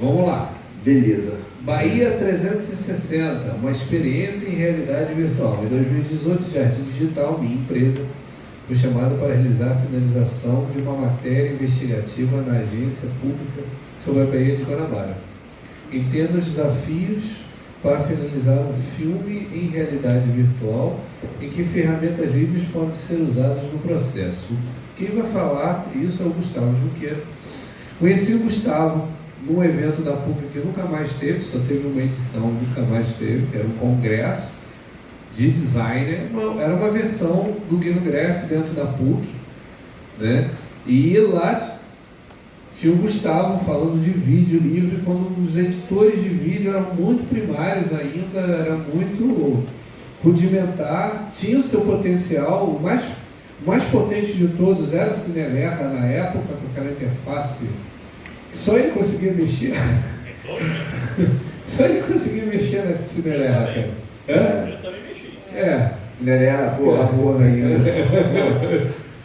Vamos lá. Beleza. Bahia 360, uma experiência em realidade virtual. Em 2018, Jardim Digital, minha empresa, foi chamada para realizar a finalização de uma matéria investigativa na agência pública sobre a Bahia de Guanabara. Entendo os desafios para finalizar um filme em realidade virtual e que ferramentas livres podem ser usadas no processo. Quem vai falar isso é o Gustavo Junqueira. Conheci o Gustavo num evento da PUC que nunca mais teve, só teve uma edição, nunca mais teve, que era um congresso de designer, era uma versão do Greff dentro da PUC, né? E lá tinha o Gustavo falando de vídeo livre, quando os editores de vídeo eram muito primários ainda, era muito rudimentar, tinha o seu potencial, o mais, mais potente de todos era o Cinelerra na época, com aquela interface só ele conseguia mexer. Só ele conseguia mexer na Cinderela, cara. Hã? Eu também mexi. É. Cinderela, porra, porra ainda.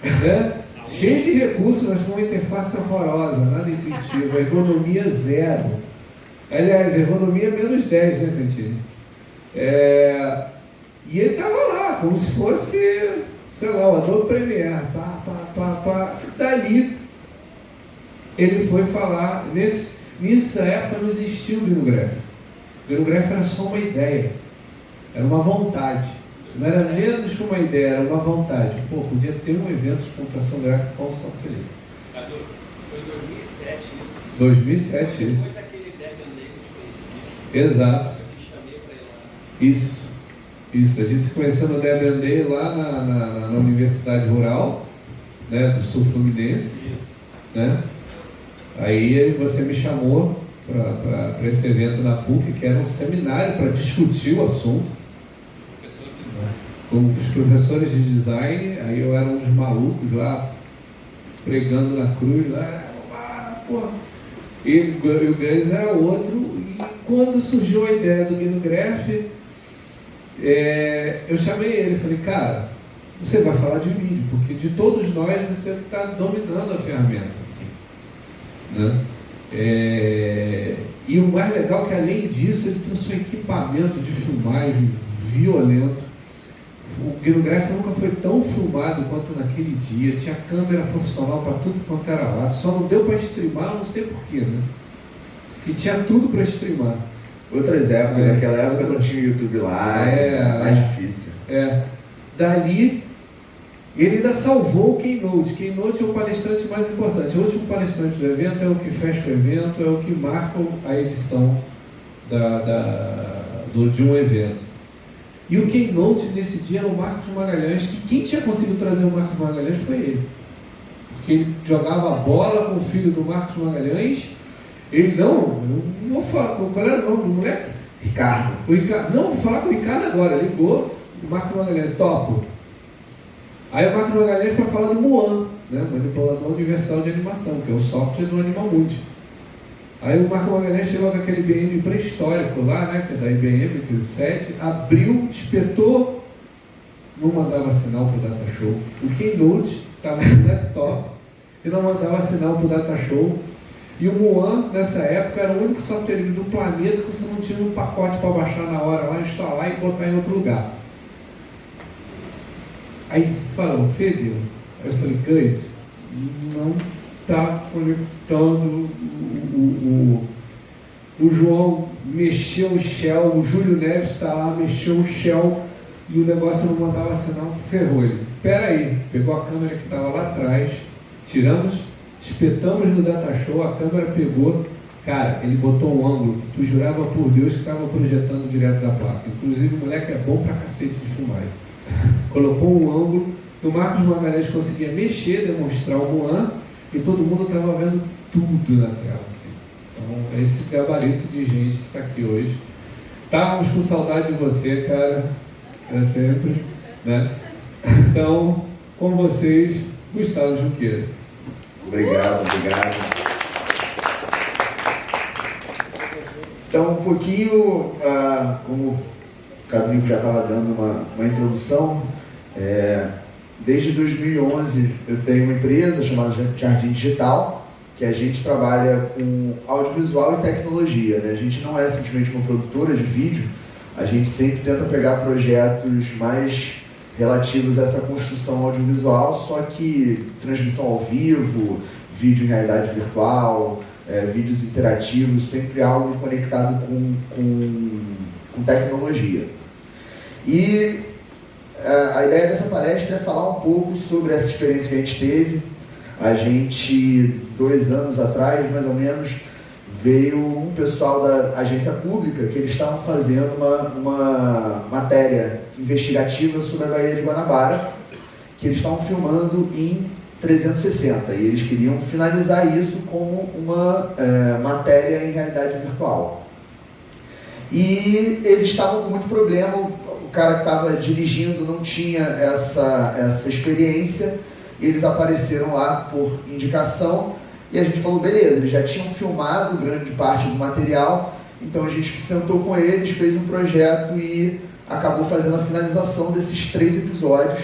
né? Cheio de recursos, mas com uma interface horrorosa, nada intuitivo, economia zero. Aliás, economia menos 10, né, Cantini? É... E ele estava lá, como se fosse, sei lá, o Adobe Premiere, pá, pá, pá, pá. Dali ele foi falar, nesse, nessa época não existia o Greenograph. O Greenograph era só uma ideia, era uma vontade. Não era menos que uma ideia, era uma vontade. Pô, podia ter um evento de computação gráfica com o software livre. Foi em 2007 isso. 2007 isso. Depois daquele Debian Day que te conheci. Exato. Eu te chamei para ir lá. Isso. Isso. A gente se conheceu no Debian Day lá na, na, na Universidade Rural, né, do Sul Fluminense. Isso. Né? Aí você me chamou para esse evento na PUC, que era um seminário para discutir o assunto. Com os professores de design, aí eu era um dos malucos lá, pregando na cruz, lá, ah. E, o Gans era outro. E quando surgiu a ideia do Guido Greff, é, eu chamei ele e falei, cara, você vai falar de vídeo, porque de todos nós você está dominando a ferramenta. Né? É, e o mais legal é que além disso ele trouxe um equipamento de filmagem violento. O Guinograph nunca foi tão filmado quanto naquele dia. Tinha câmera profissional para tudo quanto era lado. Só não deu para streamar, não sei porquê, né? Que tinha tudo para streamar. Outras épocas, é, naquela época não tinha YouTube lá, é, mais difícil. É. Dali ele ainda salvou o Keynote. Keynote é o palestrante mais importante. O último palestrante do evento é o que fecha o evento, é o que marca a edição da, da, do, de um evento. E o Keynote nesse dia era o Marcos Magalhães, que quem tinha conseguido trazer o Marcos Magalhães foi ele. Porque ele jogava bola com o filho do Marcos Magalhães. Ele não, não vou falar, qual era o nome do moleque? Ricardo. O Ricardo. Não, vou falar com o Ricardo agora. Ligou, o Marcos Magalhães, topo Aí o Marco Magalhães para falar do Moan, né, manipulador universal de animação, que é o software do Animal Multi. Aí o Marco Magalhães chegou com aquele IBM pré-histórico lá, né, que é da IBM, aquele 7, abriu, espetou, não mandava sinal para o Data Show. O Keynote estava no laptop e não mandava sinal para o Data Show. E o Moan, nessa época, era o único software do planeta que você não tinha um pacote para baixar na hora lá, instalar e botar em outro lugar. Aí falou, fedeu. Aí eu falei, Cães, não está conectando o, o, o, o, João mexeu o shell, o Júlio Neves está lá, mexeu o shell e o negócio não mandava sinal, ferrou ele. Espera aí, pegou a câmera que estava lá atrás, tiramos, espetamos no data show, a câmera pegou, cara, ele botou um ângulo, tu jurava por Deus que estava projetando direto da placa. Inclusive o moleque é bom pra cacete de filmar colocou um ângulo, e o Marcos Magalhães conseguia mexer, demonstrar o Moan, e todo mundo estava vendo tudo na tela. Assim. Então, é esse gabarito de gente que está aqui hoje. Estávamos com saudade de você, cara, é sempre. Né? Então, com vocês, Gustavo Junqueira. Obrigado, obrigado. Então, um pouquinho, ah, como Caminho já estava dando uma, uma introdução. É, desde 2011 eu tenho uma empresa chamada Jardim Digital, que a gente trabalha com audiovisual e tecnologia. Né? A gente não é simplesmente uma produtora de vídeo, a gente sempre tenta pegar projetos mais relativos a essa construção audiovisual, só que transmissão ao vivo, vídeo em realidade virtual, é, vídeos interativos, sempre algo conectado com, com, com tecnologia. E a, ideia dessa palestra é falar um pouco sobre essa experiência que a gente teve. A gente, dois anos atrás, mais ou menos, veio um pessoal da agência pública que eles estavam fazendo uma, uma matéria investigativa sobre a Baía de Guanabara, que eles estavam filmando em 360 e eles queriam finalizar isso como uma é, matéria em realidade virtual. E eles estavam com muito problema, cara que estava dirigindo não tinha essa, essa experiência, eles apareceram lá por indicação e a gente falou, beleza, eles já tinham filmado grande parte do material, então a gente sentou com eles, fez um projeto e acabou fazendo a finalização desses três episódios.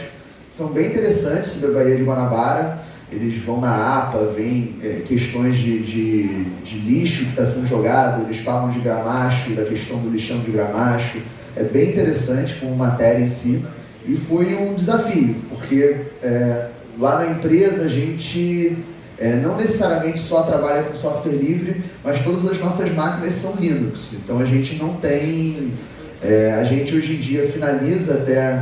São bem interessantes sobre a Baía de Guanabara. Eles vão na APA, vêm é, questões de, de, de lixo que está sendo jogado, eles falam de gramacho, da questão do lixão de gramacho. É bem interessante como matéria em si. E foi um desafio, porque é, lá na empresa a gente é, não necessariamente só trabalha com software livre, mas todas as nossas máquinas são Linux. Então a gente não tem. É, a gente hoje em dia finaliza até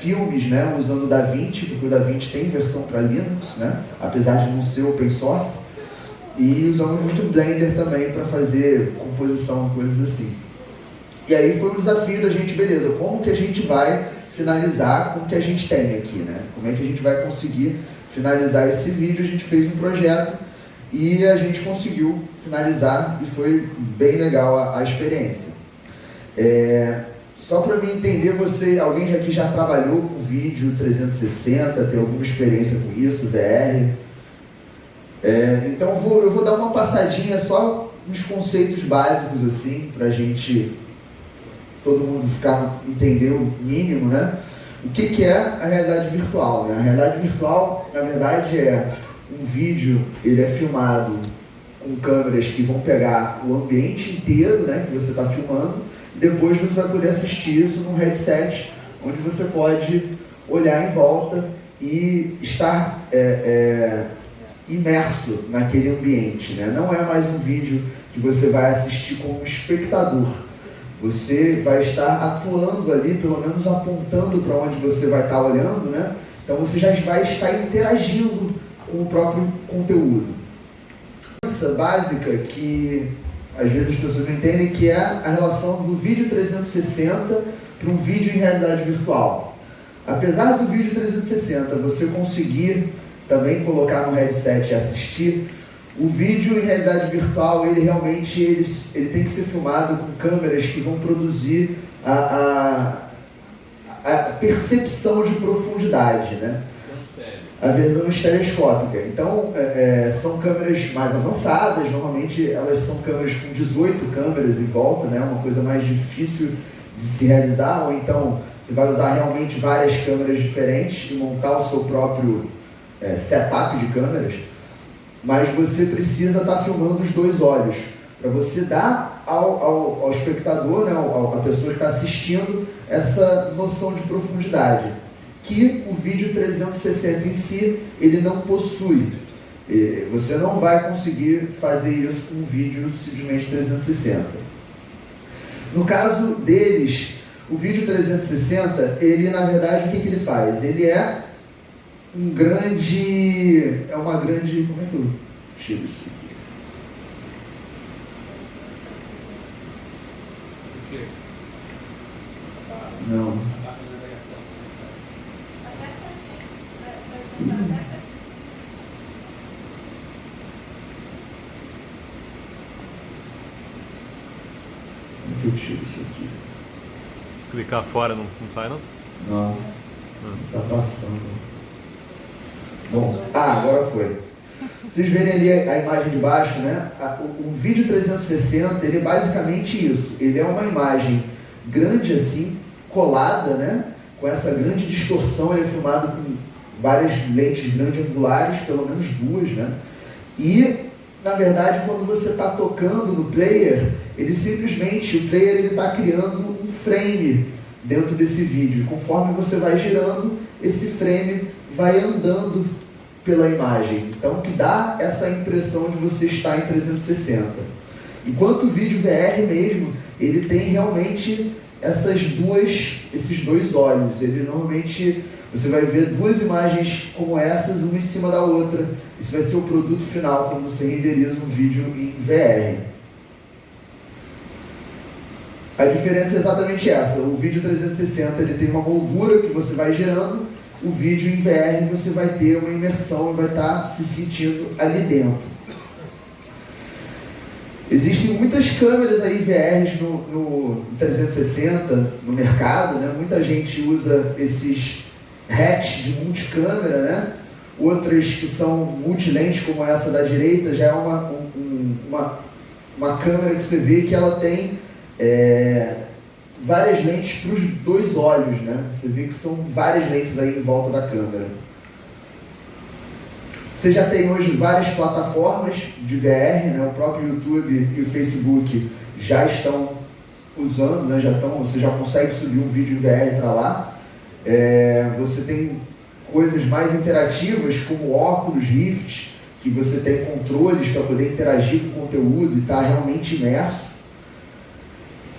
filmes né, usando o DaVinci, porque o DaVinci tem versão para Linux, né, apesar de não ser open source. E usamos muito Blender também para fazer composição, coisas assim. E aí foi um desafio da gente, beleza, como que a gente vai finalizar com o que a gente tem aqui, né? Como é que a gente vai conseguir finalizar esse vídeo, a gente fez um projeto e a gente conseguiu finalizar e foi bem legal a, a experiência. É, só para me entender, você, alguém aqui já trabalhou com vídeo 360, tem alguma experiência com isso, VR? É, então eu vou, eu vou dar uma passadinha só nos conceitos básicos assim, para a gente todo mundo ficar entender o mínimo, né? O que, que é a realidade virtual? Né? A realidade virtual, na verdade, é um vídeo, ele é filmado com câmeras que vão pegar o ambiente inteiro né, que você está filmando, e depois você vai poder assistir isso num headset, onde você pode olhar em volta e estar é, é, imerso naquele ambiente. Né? Não é mais um vídeo que você vai assistir como espectador, você vai estar atuando ali, pelo menos apontando para onde você vai estar olhando, né? Então você já vai estar interagindo com o próprio conteúdo. Essa básica que às vezes as pessoas não entendem que é a relação do vídeo 360 para um vídeo em realidade virtual. Apesar do vídeo 360 você conseguir também colocar no headset e assistir, o vídeo em realidade virtual, ele realmente ele, ele tem que ser filmado com câmeras que vão produzir a, a, a percepção de profundidade, né? A versão estereoscópica. Então, é, é, são câmeras mais avançadas, normalmente elas são câmeras com 18 câmeras em volta, né? Uma coisa mais difícil de se realizar, ou então você vai usar realmente várias câmeras diferentes e montar o seu próprio é, setup de câmeras mas você precisa estar tá filmando os dois olhos, para você dar ao, ao, ao espectador, né, ao, a pessoa que está assistindo, essa noção de profundidade, que o vídeo 360 em si, ele não possui. Você não vai conseguir fazer isso com um vídeo simplesmente 360. No caso deles, o vídeo 360, ele na verdade o que, que ele faz? Ele é um grande. É uma grande. Como é que eu tiro isso aqui? Não. Como é que eu tiro isso aqui? Clicar fora não, não sai não? Não. Não está passando. Bom, ah, agora foi. Vocês verem ali a, imagem de baixo, né? O, o, vídeo 360, ele é basicamente isso. Ele é uma imagem grande assim, colada, né? Com essa grande distorção, ele é filmado com várias lentes grandes angulares, pelo menos duas, né? E na verdade, quando você está tocando no player, ele simplesmente, o player está criando um frame dentro desse vídeo. Conforme você vai girando, esse frame vai andando pela imagem. Então, que dá essa impressão de você estar em 360. Enquanto o vídeo VR mesmo, ele tem realmente essas duas, esses dois olhos. Ele normalmente você vai ver duas imagens como essas, uma em cima da outra. Isso vai ser o produto final quando você renderiza um vídeo em VR. A diferença é exatamente essa. O vídeo 360 ele tem uma moldura que você vai girando. O vídeo em VR você vai ter uma imersão e vai estar se sentindo ali dentro. Existem muitas câmeras aí VRs no, no 360 no mercado, né? Muita gente usa esses hatch de multicâmera, né? Outras que são multilentes, como essa da direita, já é uma, um, uma, uma câmera que você vê que ela tem é, várias lentes para os dois olhos, né? Você vê que são várias lentes aí em volta da câmera. Você já tem hoje várias plataformas de VR, né? o próprio YouTube e o Facebook já estão usando, né? já estão, você já consegue subir um vídeo em VR para lá. É, você tem coisas mais interativas como óculos Rift, que você tem controles para poder interagir com o conteúdo e estar tá realmente imerso.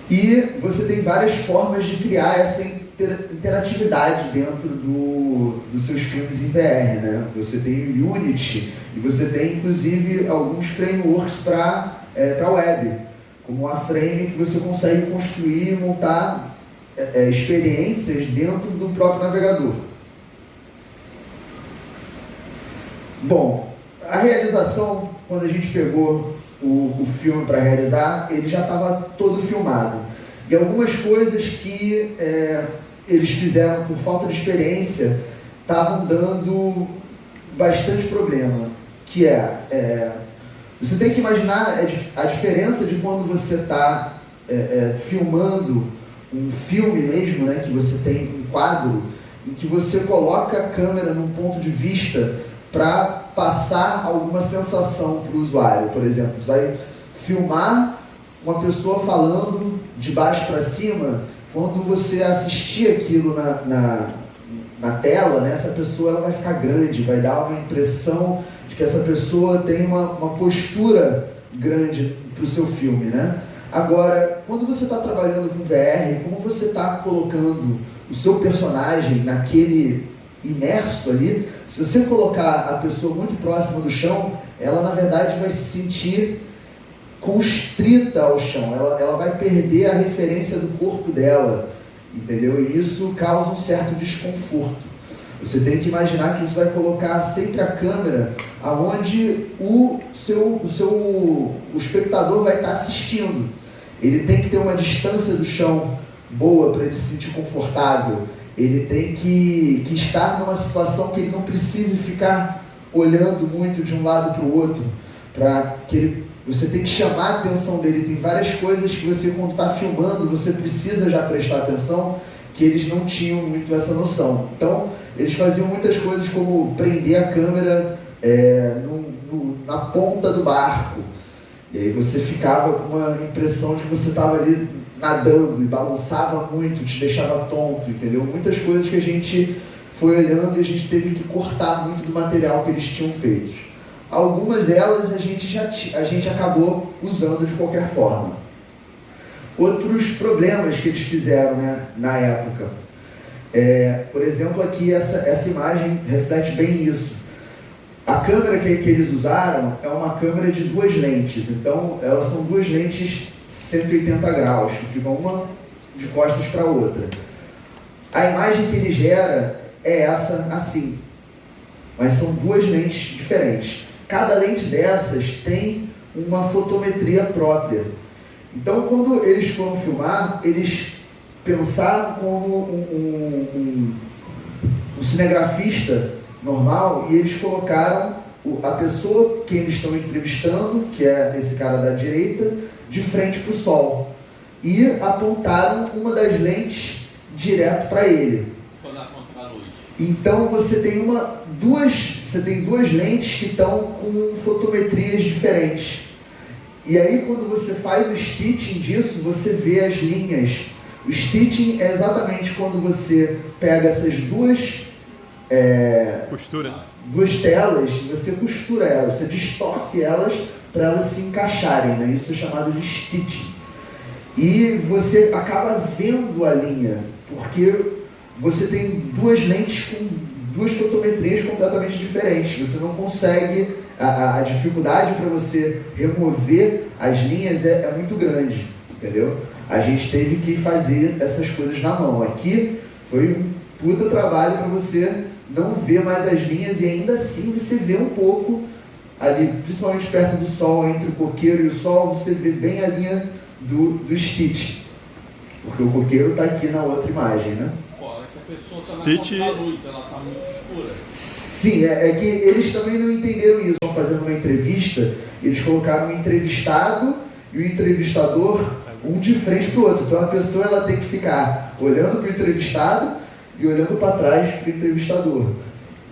E você tem várias formas de criar essa interatividade dentro do, dos seus filmes em VR, né? Você tem o Unity e você tem inclusive alguns frameworks para é, para web, como a Frame que você consegue construir e montar é, é, experiências dentro do próprio navegador. Bom, a realização quando a gente pegou o, o filme para realizar, ele já estava todo filmado. E algumas coisas que é, eles fizeram por falta de experiência estavam dando bastante problema, que é, é, você tem que imaginar a diferença de quando você está é, é, filmando um filme mesmo, né, que você tem um quadro, em que você coloca a câmera num ponto de vista para passar alguma sensação para o usuário. Por exemplo, você vai filmar uma pessoa falando de baixo para cima quando você assistir aquilo na, na, na tela, né, essa pessoa ela vai ficar grande, vai dar uma impressão de que essa pessoa tem uma, uma postura grande para o seu filme. Né? Agora, quando você está trabalhando com VR, como você está colocando o seu personagem naquele imerso ali, se você colocar a pessoa muito próxima do chão, ela na verdade vai se sentir constrita ao chão, ela, ela vai perder a referência do corpo dela, entendeu? E isso causa um certo desconforto. Você tem que imaginar que isso vai colocar sempre a câmera aonde o seu, o seu o espectador vai estar assistindo. Ele tem que ter uma distância do chão boa para ele se sentir confortável. Ele tem que, que estar numa situação que ele não precise ficar olhando muito de um lado para o outro, para que ele você tem que chamar a atenção dele. Tem várias coisas que você, quando está filmando, você precisa já prestar atenção, que eles não tinham muito essa noção. Então, eles faziam muitas coisas como prender a câmera é, no, no, na ponta do barco. E aí você ficava com uma impressão de que você estava ali nadando e balançava muito, te deixava tonto, entendeu? Muitas coisas que a gente foi olhando e a gente teve que cortar muito do material que eles tinham feito. Algumas delas a gente, já, a gente acabou usando de qualquer forma. Outros problemas que eles fizeram né, na época. É, por exemplo, aqui essa, essa imagem reflete bem isso. A câmera que, que eles usaram é uma câmera de duas lentes. Então, elas são duas lentes 180 graus, que ficam uma de costas para a outra. A imagem que ele gera é essa assim, mas são duas lentes diferentes. Cada lente dessas tem uma fotometria própria. Então, quando eles foram filmar, eles pensaram como um, um, um, um cinegrafista normal e eles colocaram a pessoa que eles estão entrevistando, que é esse cara da direita, de frente para o sol. E apontaram uma das lentes direto para ele. Então você tem uma, duas você tem duas lentes que estão com fotometrias diferentes. E aí quando você faz o stitching disso, você vê as linhas. O stitching é exatamente quando você pega essas duas é, Costura. duas telas e você costura elas, você distorce elas para elas se encaixarem, né? Isso é chamado de stitching. E você acaba vendo a linha, porque você tem duas lentes com duas fotometrias completamente diferentes. Você não consegue, a, a- dificuldade para você remover as linhas é, é muito grande, entendeu? A gente teve que fazer essas coisas na mão. Aqui foi um puta trabalho para você não ver mais as linhas e ainda assim você vê um pouco ali, principalmente perto do sol, entre o coqueiro e o sol, você vê bem a linha do, do stitch. Porque o coqueiro está aqui na outra imagem, né? Fora que a pessoa tá Stitch- na conta da luz, ela tá muito escura. Sim, é, é que eles também não entenderam isso. Estão fazendo uma entrevista, eles colocaram um entrevistado e o entrevistador um de frente para o outro. Então a pessoa ela tem que ficar olhando para o entrevistado e olhando para trás para o entrevistador.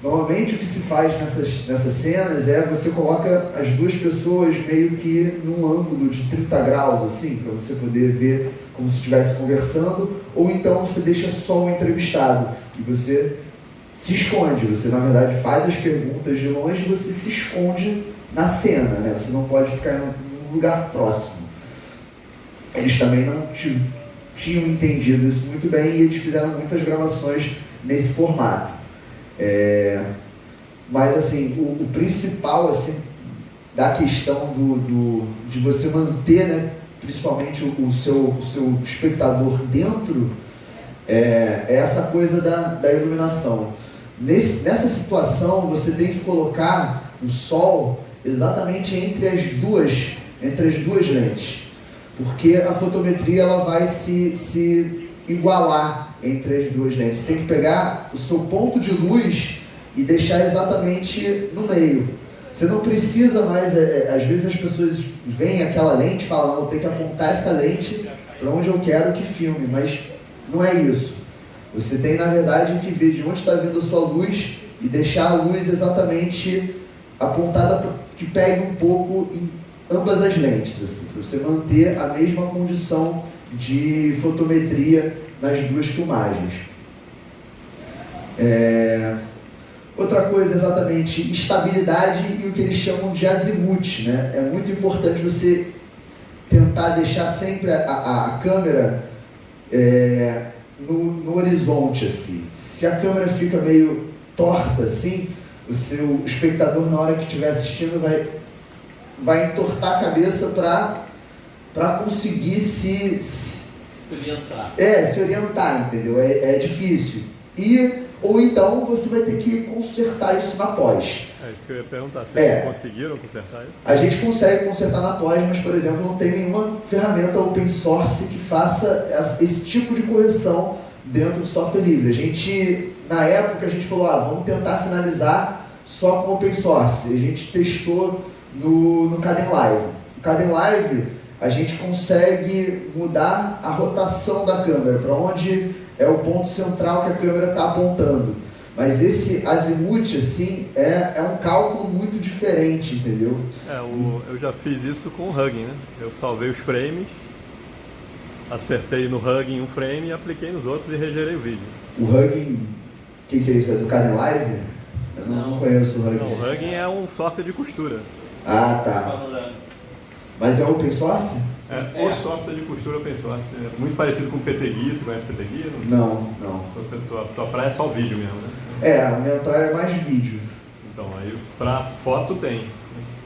Normalmente o que se faz nessas, nessas cenas é você coloca as duas pessoas meio que num ângulo de 30 graus, assim, para você poder ver como se estivesse conversando, ou então você deixa só o entrevistado e você se esconde. Você, na verdade, faz as perguntas de longe e você se esconde na cena, né? Você não pode ficar em um lugar próximo. Eles também não ti- tinham entendido isso muito bem e eles fizeram muitas gravações nesse formato. É, mas, assim, o, o principal, assim, da questão do, do- de você manter, né, principalmente o, o seu, o seu espectador dentro, é, é essa coisa da, da iluminação. Nesse- nessa situação, você tem que colocar o sol exatamente entre as duas, entre as duas lentes, porque a fotometria ela vai se, se igualar entre as duas lentes. Você tem que pegar o seu ponto de luz e deixar exatamente no meio. Você não precisa mais, é, é, às vezes as pessoas veem aquela lente e falam, não, tenho que apontar essa lente para onde eu quero que filme, mas não é isso. Você tem, na verdade, que ver de onde está vindo a sua luz e deixar a luz exatamente apontada para que pegue um pouco em ambas as lentes, assim, para você manter a mesma condição de fotometria nas duas filmagens. É, Outra coisa, exatamente, estabilidade e o que eles chamam de azimuth, né? É muito importante você tentar deixar sempre a, a- a câmera é, no, no horizonte, assim. Se a câmera fica meio torta, assim, o seu espectador, na hora que estiver assistindo, vai, vai entortar a cabeça para conseguir se, se Experimentar. é, se orientar, entendeu? É, é difícil. E, ou então você vai ter que consertar isso na pós. É isso que eu ia perguntar. Vocês É. conseguiram consertar isso? A gente consegue consertar na pós, mas, por exemplo, não tem nenhuma ferramenta open source que faça esse tipo de correção dentro do software livre. A gente, na época, a gente falou, ah, vamos tentar finalizar só com open source. A gente testou no, no Caden Live. No Caden Live, a gente consegue mudar a rotação da câmera, para onde é o ponto central que a câmera está apontando. Mas esse azimuth, assim, é, é um cálculo muito diferente, entendeu? É, o, eu já fiz isso com o Hugging, né? Eu salvei os frames, acertei no Hugging um frame e apliquei nos outros e regerei o vídeo. O Hugging, o que, que é isso? É do Caden Live? Eu não, Não. conheço o Hugging. Não, o Hugging é um software de costura. Ah, tá. Mas é open source? É, É. o software de costura open source. É muito parecido com o PTGui, você conhece o PTGui? Não, não. Então, você, tua, tua praia é só vídeo mesmo, né? É, a minha praia é mais vídeo. Então, aí pra foto tem.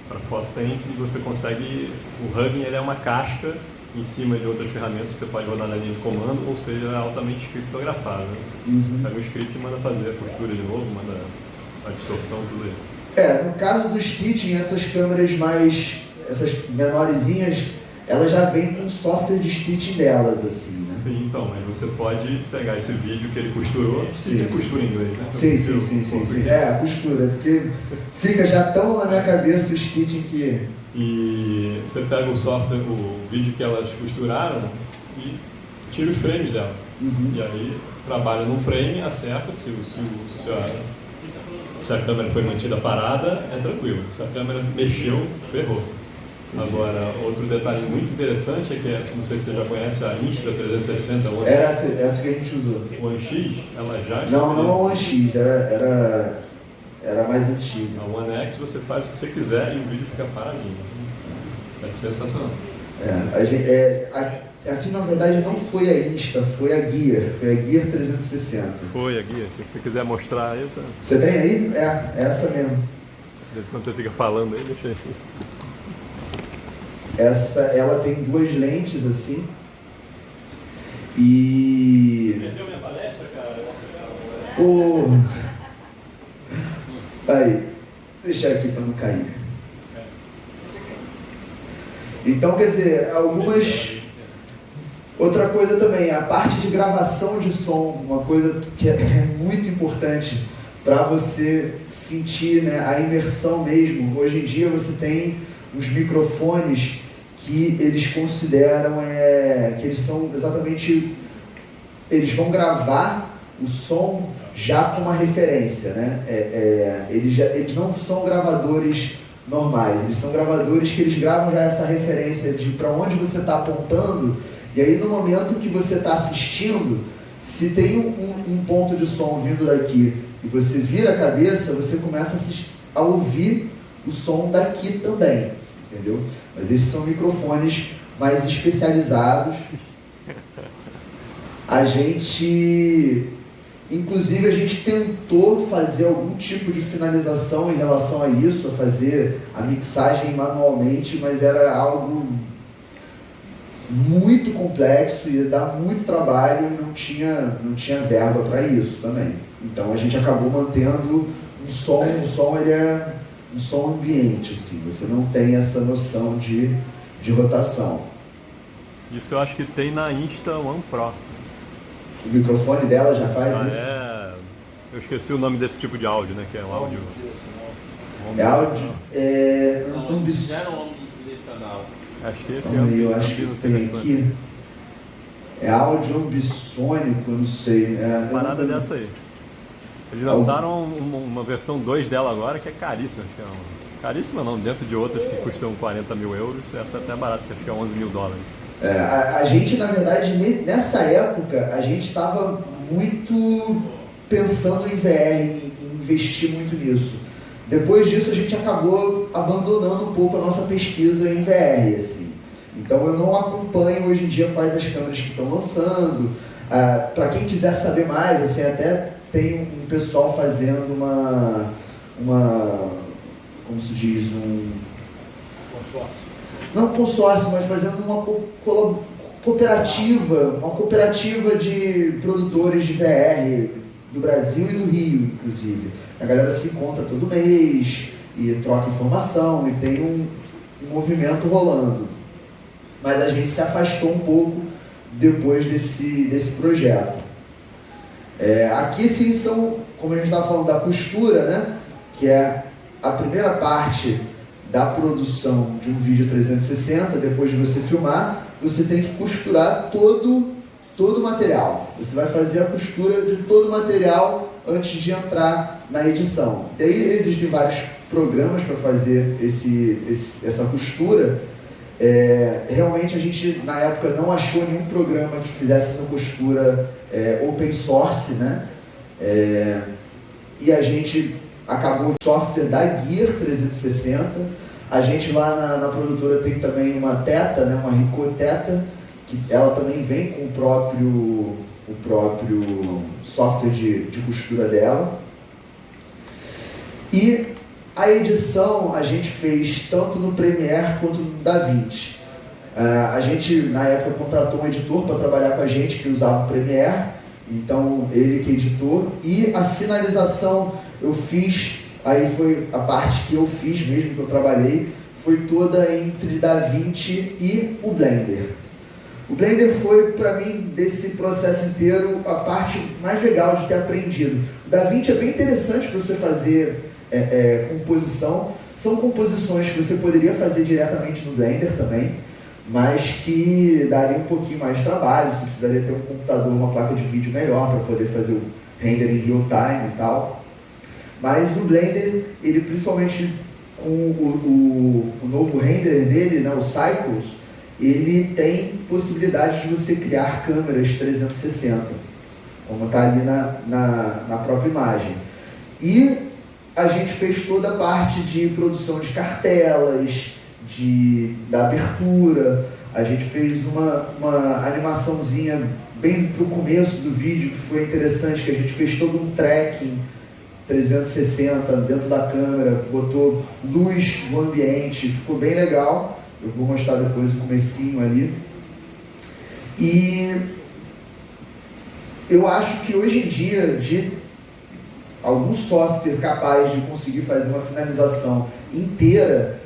Para foto tem e você consegue. O Hugging ele é uma casca em cima de outras ferramentas que você pode rodar na linha de comando, ou seja, é altamente criptografado. Né? Você Uhum. pega o script e manda fazer a costura de novo, manda a distorção, tudo aí. É, no caso do stitching, essas câmeras mais, essas menorzinhas, elas já vêm com software de stitching delas, assim, né? Sim, então, mas você pode pegar esse vídeo que ele costurou, Sim. sim. costura em inglês, né? Sim, sim, Eu- sim, sim, sim. É, costura, porque fica já tão na minha cabeça o stitching que... E você pega o software, o vídeo que elas costuraram e tira os frames dela. Uhum. E aí trabalha num frame, acerta se, o- se, o- se a Se a câmera foi mantida parada, é tranquilo. Se a câmera mexeu, ferrou. Agora, outro detalhe muito interessante é que, não sei se você já conhece a Insta360 One, Era essa, essa que a gente usou. One X, ela já Não, não a One X, era, era, era mais antiga. A One X você faz o que você quiser e o vídeo fica paradinho. É sensacional. É, a gente, é, a- aqui na verdade não foi a Insta, foi a Gear, foi a Gear 360. Foi a guia, se você quiser mostrar aí, tá. Você tem aí? É, é essa mesmo. De vez em quando você fica falando aí, deixa aí. Essa, ela tem duas lentes assim. E Perdeu minha palestra, cara? o aí, deixar aqui para não cair. Então, quer dizer, algumas Outra coisa também, a parte de gravação de som, uma coisa que é é muito importante para você sentir né, a imersão mesmo. Hoje em dia você tem os microfones que eles consideram é, que eles são exatamente eles vão gravar o som já com uma referência, né? É, é, eles, já- eles não são gravadores normais, eles são gravadores que eles gravam já essa referência de para onde você está apontando e aí no momento que você está assistindo, se tem um, um- um ponto de som vindo daqui e você vira a cabeça, você começa a, a ouvir o som daqui também, entendeu? Mas esses são microfones mais especializados. A gente, inclusive, a gente tentou fazer algum tipo de finalização em relação a isso, a fazer a mixagem manualmente, mas era algo muito complexo, ia dar muito trabalho e não tinha, não tinha verba para isso também. Então a gente acabou mantendo um som, um som ele é um som ambiente, assim, você não tem essa noção de, de rotação. Isso eu acho que tem na Insta One Pro. O microfone dela já faz Ah, isso? é... Eu esqueci o nome desse tipo de áudio, né? Que é um áudio. É áudio? É, Não, um eles bis- fizeram um direcional. Acho que esse é eu acho que não sei tem aqui. É áudio ambissônico, não sei. É, eu parada não- dessa aí. Eles lançaram um- uma versão 2 dela agora que é caríssima, acho que é um... Caríssima não, dentro de outras que custam 40 mil euros, essa é até barata, que acho que é 11 mil dólares. É, a, a gente, na verdade, ne- nessa época, a gente estava muito pensando em VR, em, em investir muito nisso. Depois disso, a gente acabou abandonando um pouco a nossa pesquisa em VR, assim. Então, eu não acompanho hoje em dia quais as câmeras que estão lançando. Para quem quiser saber mais, assim, até tem um pessoal fazendo uma, uma como se diz, um Consórcio. não consórcio, mas fazendo uma co- cooperativa, uma cooperativa de produtores de VR do Brasil e do Rio, inclusive. A galera se encontra todo mês e troca informação e tem um, um movimento rolando. Mas a gente se afastou um pouco depois desse, desse projeto. É, aqui sim são, como a gente estava falando, da costura, né? Que é a primeira parte da produção de um vídeo 360, depois de você filmar, você tem que costurar todo, todo o material. Você vai fazer a costura de todo o material antes de entrar na edição. E aí existem vários programas para fazer esse, esse- essa costura. É, realmente a gente na época não achou nenhum programa que fizesse essa costura é, open source, né? É, e a gente acabou o software da Gear 360. A gente lá na, na produtora tem também uma Teta, né, uma Ricoh Teta, que ela também vem com o próprio, o próprio software de, de costura dela. E a edição a gente fez tanto no Premiere quanto no DaVinci. Ah, a gente, na época, contratou um editor para trabalhar com a gente que usava o Premiere, então ele que editou. E a finalização eu fiz, aí foi a parte que eu fiz mesmo, que eu trabalhei, foi toda entre DaVinci e o Blender. O Blender foi, para mim, desse processo inteiro, a parte mais legal de ter aprendido. O DaVinci é bem interessante para você fazer é, é, composição. São composições que você poderia fazer diretamente no Blender também, mas que daria um pouquinho mais de trabalho. Você precisaria ter um computador, uma placa de vídeo melhor para poder fazer o render em real time e tal. Mas o Blender, ele principalmente com o, o, o novo render dele, né, o Cycles, ele tem possibilidade de você criar câmeras 360, como está ali na, na, na própria imagem. E a gente fez toda a parte de produção de cartelas, de, da abertura, a gente fez uma, uma animaçãozinha bem para o começo do vídeo que foi interessante, que a gente fez todo um tracking 360 dentro da câmera, botou luz no ambiente, ficou bem legal. Eu vou mostrar depois o comecinho ali. E eu acho que hoje em dia, de algum software capaz de conseguir fazer uma finalização inteira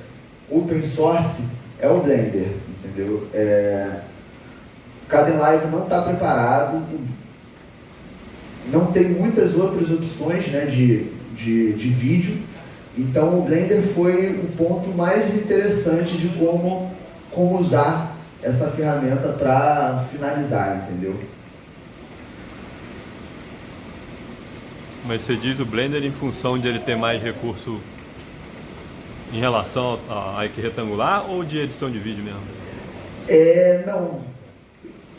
open source é o Blender, entendeu? É... O Kdenlive não está preparado, não tem muitas outras opções né, de, de, de vídeo, então o Blender foi o ponto mais interessante de como, como usar essa ferramenta para finalizar, entendeu? Mas você diz o Blender em função de ele ter mais recurso em relação a IQ retangular ou de edição de vídeo mesmo? É, não.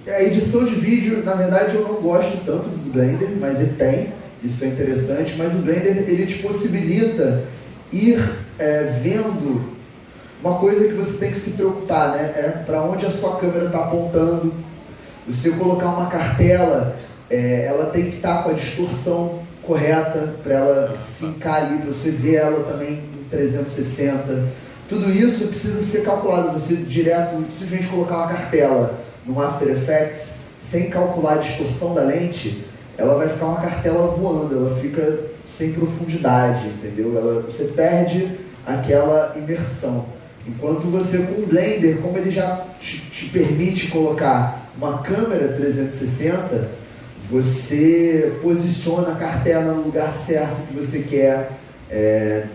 A edição de vídeo, na verdade, eu não gosto tanto do Blender, mas ele tem, isso é interessante, mas o Blender, ele te possibilita ir é, vendo uma coisa que você tem que se preocupar, né? É para onde a sua câmera está apontando. Você colocar uma cartela, é, ela tem que estar tá com a distorção correta para ela se encarir, para você ver ela também em 360. Tudo isso precisa ser calculado. Você direto, simplesmente colocar uma cartela no After Effects sem calcular a distorção da lente, ela vai ficar uma cartela voando, ela fica sem profundidade, entendeu? Ela, você perde aquela imersão. Enquanto você com o Blender, como ele já te, te permite colocar uma câmera 360, você posiciona a cartela no lugar certo que você quer. É,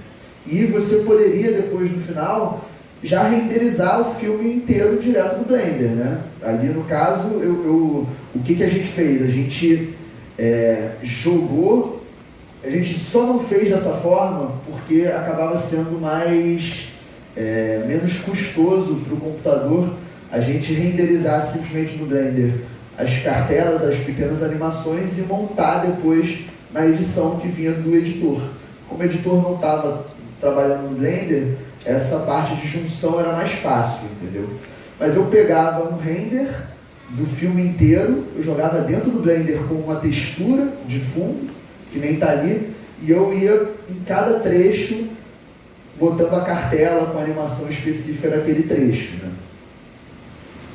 e você poderia depois no final já renderizar o filme inteiro direto do Blender, né? Ali no caso, eu, eu o que, que a gente fez? A gente é, jogou, a gente só não fez dessa forma porque acabava sendo mais é, menos custoso para o computador a gente renderizar simplesmente no Blender as cartelas, as pequenas animações e montar depois na edição que vinha do editor. Como o editor não estava trabalhando no Blender, essa parte de junção era mais fácil, entendeu? Mas eu pegava um render do filme inteiro, eu jogava dentro do Blender com uma textura de fundo, que nem está ali, e eu ia em cada trecho botando a cartela com a animação específica daquele trecho. Né?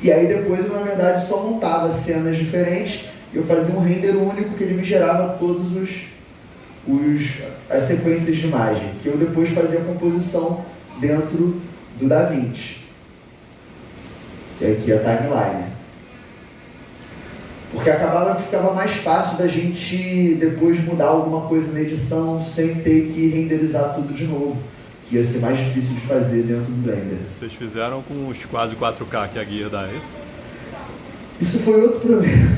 E aí depois eu, na verdade, só montava cenas diferentes, eu fazia um render único que ele me gerava todos os, os as sequências de imagem, que eu depois fazia a composição dentro do DaVinci. Que é aqui a timeline. Porque acabava que ficava mais fácil da gente depois mudar alguma coisa na edição sem ter que renderizar tudo de novo. Ia ser mais difícil de fazer dentro do Blender. Vocês fizeram com os quase 4K que a guia dá, é isso? Isso foi outro problema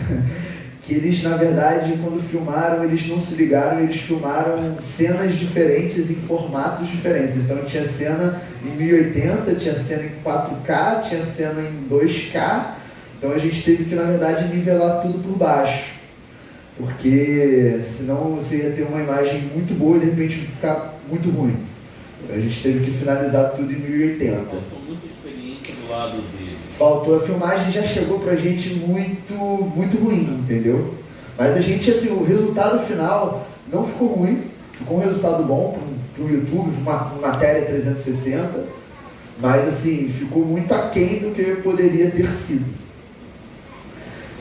que eles, na verdade, quando filmaram, eles não se ligaram, eles filmaram cenas diferentes em formatos diferentes. Então tinha cena em 1080, tinha cena em 4K, tinha cena em 2K. Então a gente teve que, na verdade, nivelar tudo por baixo. Porque senão você ia ter uma imagem muito boa e de repente ficar muito ruim. A gente teve que finalizar tudo em 1080. Faltou muita experiência do lado dele faltou a filmagem já chegou pra gente muito, muito ruim, entendeu? Mas a gente, assim, o resultado final não ficou ruim, ficou um resultado bom pro, pro YouTube, uma, matéria 360, mas assim, ficou muito aquém do que poderia ter sido.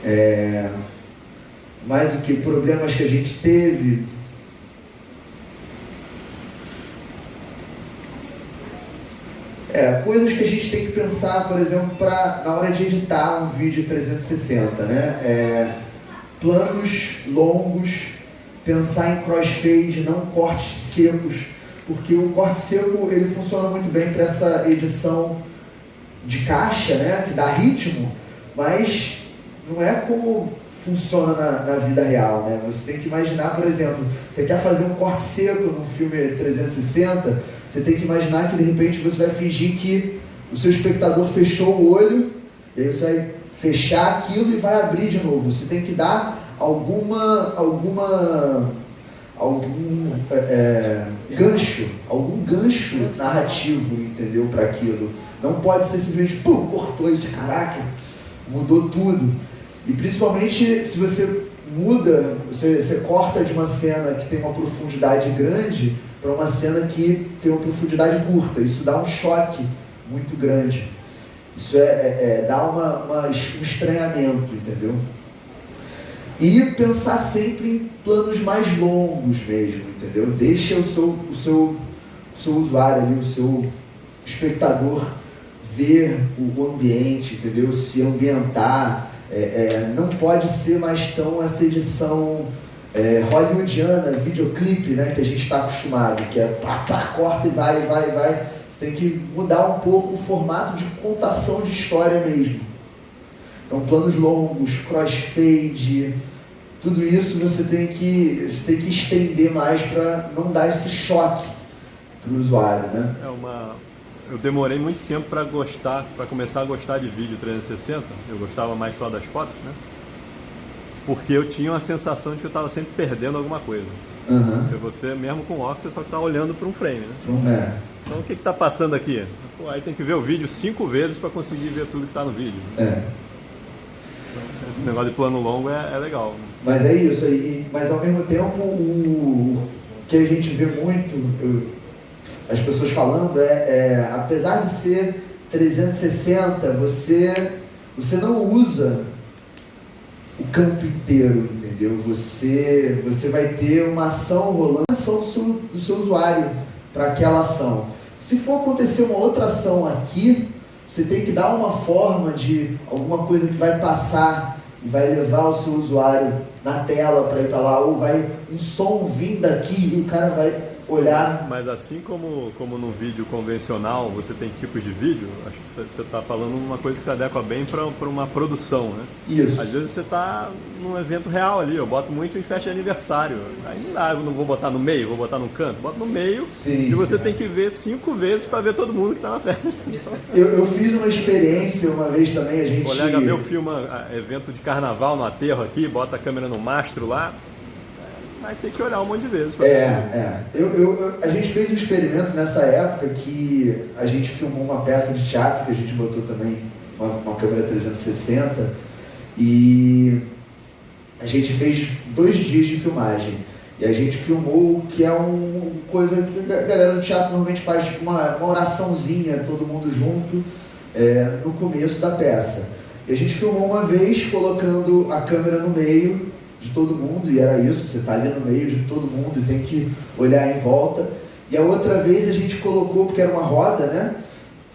É, mais o que? Problemas que a gente teve, É, coisas que a gente tem que pensar, por exemplo, pra, na hora de editar um vídeo 360, né? É, planos longos, pensar em crossfade, não cortes secos, porque o corte seco ele funciona muito bem para essa edição de caixa, né? Que dá ritmo, mas não é como funciona na, na, vida real, né? Você tem que imaginar, por exemplo, você quer fazer um corte seco num filme 360, você tem que imaginar que de repente você vai fingir que o seu espectador fechou o olho, e aí você vai fechar aquilo e vai abrir de novo. Você tem que dar alguma, alguma, algum é, é gancho, algum gancho narrativo, entendeu, para aquilo. Não pode ser simplesmente, pum, cortou isso, caraca, mudou tudo. E principalmente se você muda, você, você corta de uma cena que tem uma profundidade grande para uma cena que tem uma profundidade curta. Isso dá um choque muito grande. Isso é, é, é dá uma, uma, um estranhamento, entendeu? E pensar sempre em planos mais longos mesmo, entendeu? Deixa o seu, o seu, o seu usuário ali, o seu espectador ver o ambiente, entendeu? Se ambientar. É, é, não pode ser mais tão essa edição é, hollywoodiana, videoclipe, né? Que a gente está acostumado, que é pá, pá, corta e vai, vai, vai. Você tem que mudar um pouco o formato de contação de história mesmo. Então, planos longos, crossfade, tudo isso você tem que, você tem que estender mais para não dar esse choque para o usuário, né? É uma, eu demorei muito tempo para gostar, para começar a gostar de vídeo 360. Eu gostava mais só das fotos, né? Porque eu tinha uma sensação de que eu estava sempre perdendo alguma coisa. Uhum. Se você, mesmo com óculos, você só está olhando para um frame, né? É. Então o que está passando aqui? Pô, aí tem que ver o vídeo cinco vezes para conseguir ver tudo que está no vídeo. É. Então, esse negócio de plano longo é, é legal. Mas é isso, e, mas ao mesmo tempo o que a gente vê muito, as pessoas falando é, é, apesar de ser 360, você, você não usa o campo inteiro, entendeu? Você, você vai ter uma ação rolando, ação do seu, do seu usuário para aquela ação. Se for acontecer uma outra ação aqui, você tem que dar uma forma de alguma coisa que vai passar e vai levar o seu usuário na tela para ir para lá, ou vai um som vindo daqui e o cara vai olhar. Mas assim como, como no vídeo convencional você tem tipos de vídeo, acho que você está falando uma coisa que se adequa bem para uma produção, né? Isso. Às vezes você está num evento real ali, eu boto muito em festa de aniversário. Aí não dá, eu não vou botar no meio, vou botar no canto, boto no meio sim, e você tem que ver cinco vezes para ver todo mundo que está na festa. Eu, eu fiz uma experiência uma vez também, a gente. O colega meu filma ah, evento de carnaval no aterro aqui, bota a câmera no mastro lá, vai ter que olhar um monte de vezes. É, é. Eu, eu, a gente fez um experimento nessa época que a gente filmou uma peça de teatro que a gente botou também uma, uma câmera 360 e a gente fez dois dias de filmagem. E a gente filmou o que é uma coisa que a galera do teatro normalmente faz, tipo uma, uma oraçãozinha, todo mundo junto, é, no começo da peça. E a gente filmou uma vez colocando a câmera no meio de todo mundo, e era isso, você está ali no meio de todo mundo e tem que olhar em volta. E a outra vez a gente colocou, porque era uma roda, né?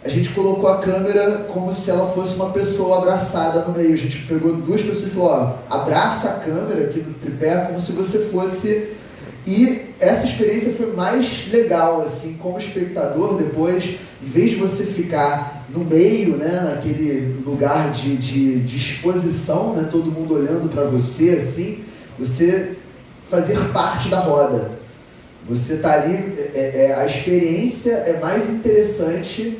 A gente colocou a câmera como se ela fosse uma pessoa abraçada no meio. A gente pegou duas pessoas e falou, ó, abraça a câmera aqui no tripé como se você fosse... E essa experiência foi mais legal, assim, como espectador, depois, em vez de você ficar no meio, né, naquele lugar de, de, de exposição, né, todo mundo olhando para você, assim, você fazer parte da roda. Você está ali, é, é, a experiência é mais interessante,